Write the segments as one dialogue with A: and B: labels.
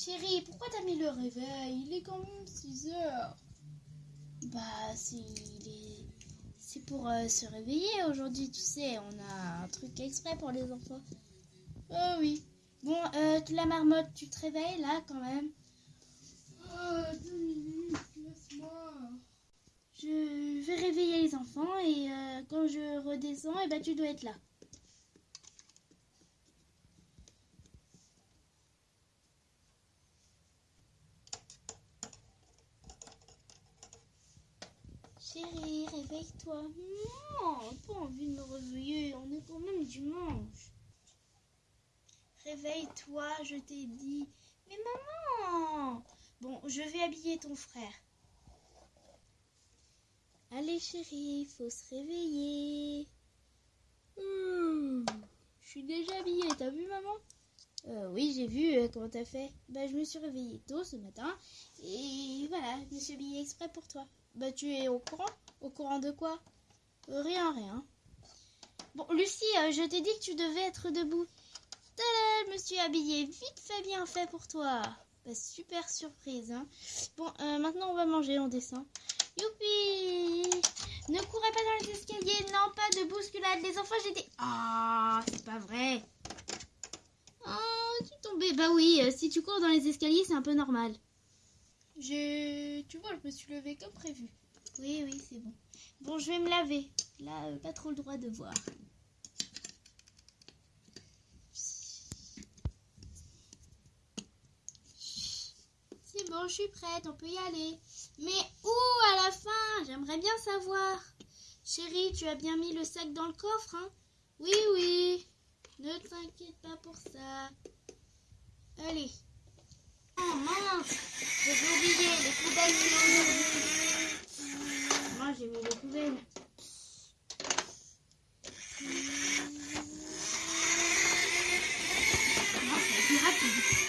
A: Chérie, pourquoi t'as mis le réveil? Il est quand même 6 heures. Bah, c'est pour euh, se réveiller aujourd'hui, tu sais. On a un truc exprès pour les enfants. Oh oui. Bon, euh, la marmotte, tu te réveilles là quand même? Oh, deux minutes, laisse-moi. Je vais réveiller les enfants et euh, quand je redescends, et ben, tu dois être là. Chérie, réveille-toi. Non, pas envie de me réveiller. On est quand même dimanche. Réveille-toi, je t'ai dit. Mais maman Bon, je vais habiller ton frère. Allez chérie, faut se réveiller. Mmh, je suis déjà habillée, t'as vu maman? Euh, Oui, j'ai vu euh, comment t'as fait? Bah, je me suis réveillée tôt ce matin et voilà, je me suis habillée exprès pour toi. Bah, tu es au courant? Au courant de quoi? Rien, rien. Bon, Lucie, euh, je t'ai dit que tu devais être debout. Tada, je me suis habillée vite fait bien fait pour toi. Bah, super surprise, hein. Bon, euh, maintenant on va manger, on descend. Youpi Ne courez pas dans les escaliers, non, pas de bousculade. Les enfants, j'étais... Ah, c'est pas vrai. Oh, tu tombais. Bah oui, euh, si tu cours dans les escaliers, c'est un peu normal. Je... Tu vois, je me suis levée comme prévu. Oui, oui, c'est bon. Bon, je vais me laver. Là, euh, pas trop le droit de voir. C'est bon, je suis prête, on peut y aller. Mais où à la fin? J'aimerais bien savoir. Chérie, tu as bien mis le sac dans le coffre, hein? Oui, oui. Ne t'inquiète pas pour ça. Allez. Oh mince J'ai oublié les poubelles. Moi, j'ai mis les poubelles. Non, c'est plus rapide.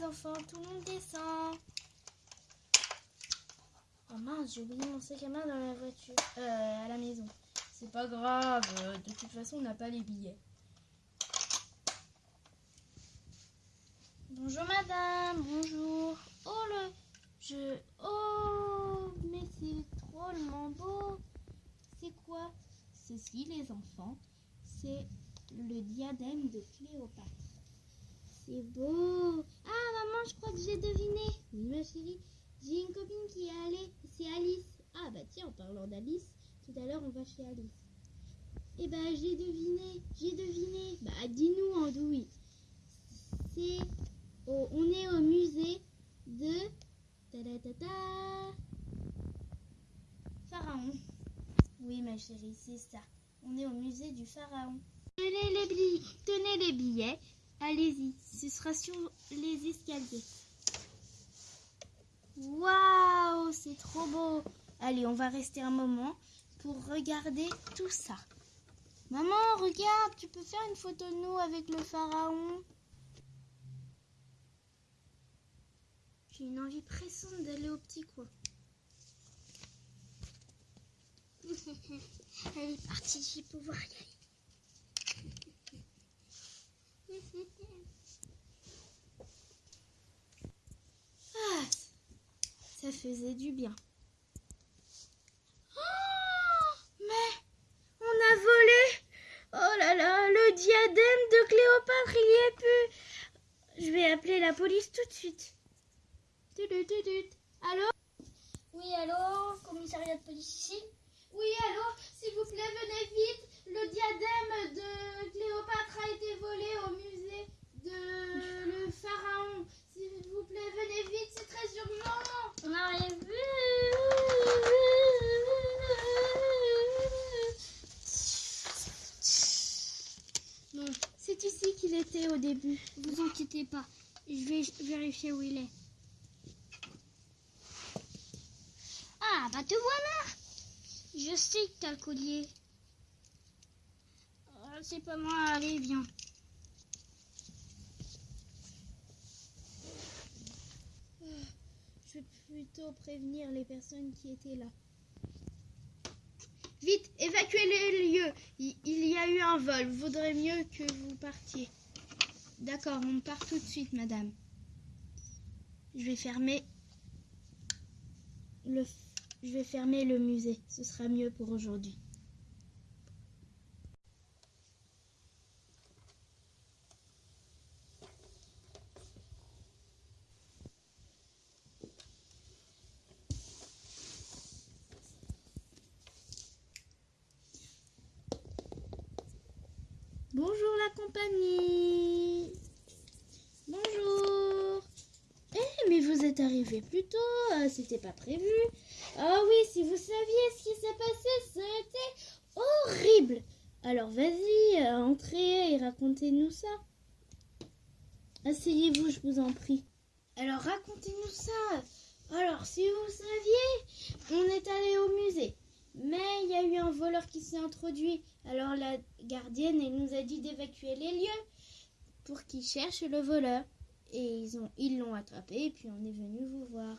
A: Les enfants, tout le monde descend. J'ai oublié mon sac à main dans la voiture, euh, à la maison. C'est pas grave, euh, de toute façon on n'a pas les billets. Bonjour madame, bonjour. Oh le, je, oh mais c'est drôlement beau. C'est quoi? Ceci les enfants, c'est le diadème de Cléopâtre. C'est beau. Ah, maman, je crois que j'ai deviné. Oui, ma chérie. J'ai une copine qui est allée. C'est Alice. Ah, bah tiens, en parlant d'Alice, tout à l'heure, on va chez Alice. Eh ben, j'ai deviné. J'ai deviné. Bah, dis-nous, Andouille. C'est. au- on est au musée de. Ta-da-ta-ta. Pharaon. Oui, ma chérie, c'est ça. On est au musée du Pharaon. Tenez les, billets, tenez les billets. Allez-y, ce sera sur les escaliers. Waouh, c'est trop beau. Allez, on va rester un moment pour regarder tout ça. Maman, regarde, tu peux faire une photo de nous avec le pharaon J'ai une envie pressante d'aller au petit coin. Elle est partie, je vais pouvoir y aller. Ah, ça faisait du bien. Oh, mais on a volé. Oh là là, le diadème de Cléopâtre, il y est plus. Je vais appeler la police tout de suite. Allô? Oui, allô Commissariat de police ici? Oui, allô S'il vous plaît, venez vite. Le diadème de Cléopâtre a été volé au musée de le pharaon. S'il vous plaît, venez vite, c'est très urgent. On arrive. Bon, c'est ici qu'il était au début. Vous inquiétez pas. Je vais vérifier où il est. Ah, bah te voilà. Je sais que t'as le collier. Oh, c'est pas moi, allez, viens. je vais plutôt prévenir les personnes qui étaient là. Vite, évacuez les lieux. Il, il y a eu un vol. Vaudrait mieux que vous partiez. D'accord, on part tout de suite, madame. Je vais fermer le, je vais fermer le musée. Ce sera mieux pour aujourd'hui. Bonjour la compagnie. Bonjour. Eh, mais vous êtes arrivé plus tôt, euh, c'était pas prévu. Ah oui, si vous saviez ce qui s'est passé, ça a été horrible. Alors vas-y, euh, entrez et racontez-nous ça. Asseyez-vous, je vous en prie. Alors racontez-nous ça. Alors, si vous saviez, on est allé au musée. Mais il y a eu un voleur qui s'est introduit. Alors la gardienne, elle nous a dit d'évacuer les lieux pour qu'ils cherchent le voleur. Et ils ils l'ont attrapé et puis on est venu vous voir.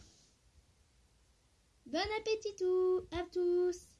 A: Bon appétit tout à tous